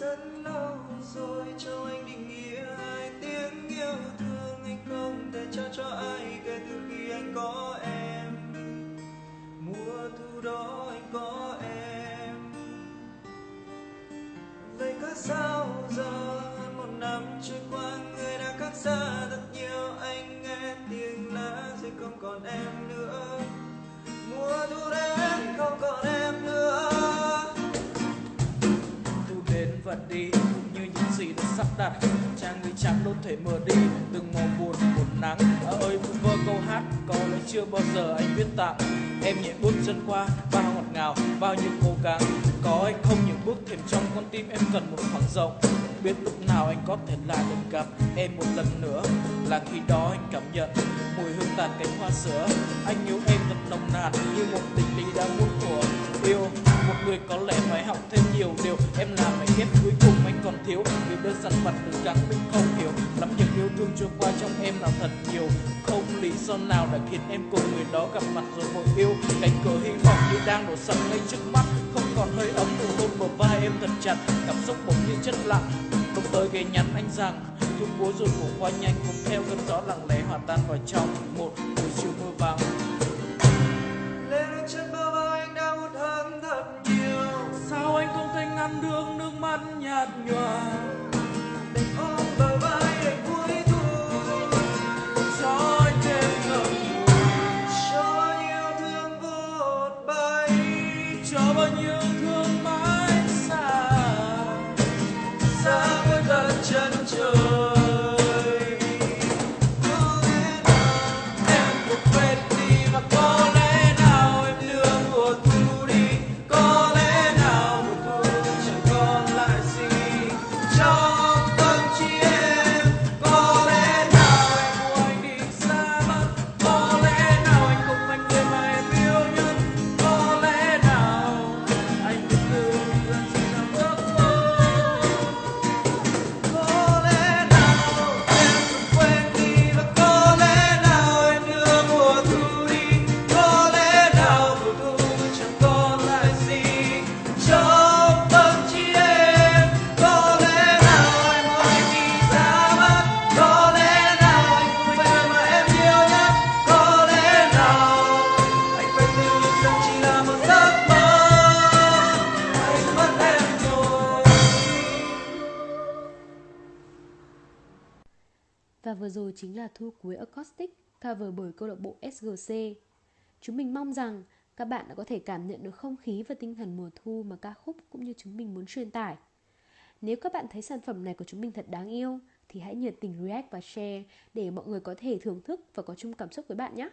rất lâu rồi cho anh định nghĩa hai tiếng yêu thương anh không thể trao cho ai kể từ khi anh có em. Mùa thu đó anh có như những gì đã sắp đặt. Trang người trắng đốt thể mở đi từng màu buồn buồn nắng. À ơi vu vơ câu hát, có lẽ chưa bao giờ anh biết tặng. Em nhẹ bước chân qua, bao ngọt ngào, bao nhiêu cố gắng. Có hay không những bước thềm trong con tim em cần một khoảng rộng. Biết lúc nào anh có thể lại được gặp em một lần nữa, là khi đó anh cảm nhận mùi hương tàn cánh hoa sữa. Anh yêu em thật nồng nàn như một tình lý đã muôn thuở. Yêu, một người có lẽ phải học thêm nhiều điều. Em làm mảnh ghép cuối cùng anh còn thiếu. Vì đơn giản mặt cố gắng mình không hiểu. Lắm những yêu thương trôi qua trong em là thật nhiều. Không lý do nào đã khiến em cùng người đó gặp mặt rồi vội yêu. Cánh cửa hy vọng như đang đổ sập ngay trước mắt. Không còn hơi ấm nụ hôn bờ vai em thật chặt. Cảm xúc bỗng như chất lặng. Lúc tới ghé nhắn anh rằng thu cuối rồi cũng qua nhanh cùng theo cơn gió lặng lẽ hòa tan vào trong. Một buổi chiều mưa vàng Và vừa rồi chính là thu cuối Acoustic cover bởi câu lạc bộ SGC. Chúng mình mong rằng các bạn đã có thể cảm nhận được không khí và tinh thần mùa thu mà ca khúc cũng như chúng mình muốn truyền tải. Nếu các bạn thấy sản phẩm này của chúng mình thật đáng yêu, thì hãy nhiệt tình react và share để mọi người có thể thưởng thức và có chung cảm xúc với bạn nhé.